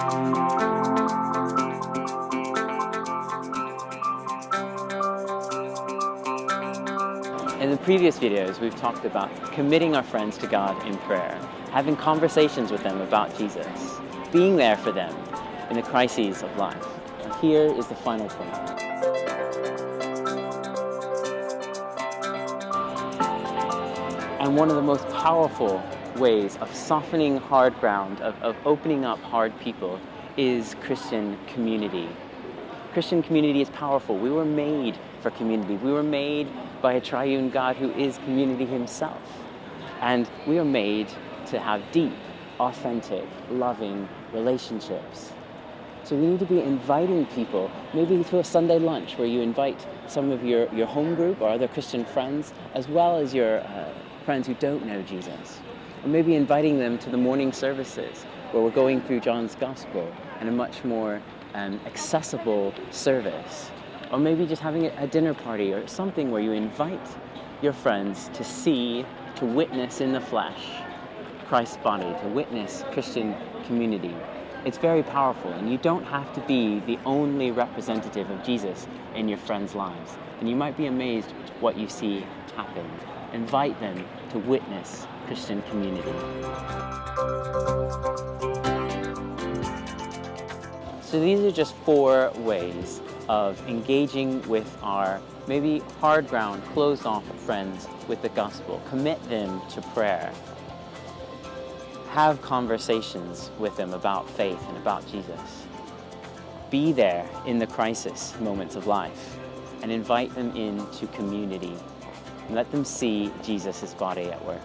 In the previous videos, we've talked about committing our friends to God in prayer, having conversations with them about Jesus, being there for them in the crises of life. And here is the final point. And one of the most powerful ways of softening hard ground, of, of opening up hard people, is Christian community. Christian community is powerful. We were made for community. We were made by a triune God who is community himself. And we are made to have deep, authentic, loving relationships. So we need to be inviting people, maybe to a Sunday lunch where you invite some of your, your home group or other Christian friends, as well as your uh, friends who don't know Jesus. Or maybe inviting them to the morning services where we're going through John's Gospel in a much more um, accessible service or maybe just having a dinner party or something where you invite your friends to see, to witness in the flesh Christ's body, to witness Christian community. It's very powerful and you don't have to be the only representative of Jesus in your friends' lives. And you might be amazed what you see happen. Invite them to witness Christian community. So these are just four ways of engaging with our maybe hard ground, closed off friends with the gospel. Commit them to prayer. Have conversations with them about faith and about Jesus. Be there in the crisis moments of life and invite them into community. And let them see Jesus' body at work.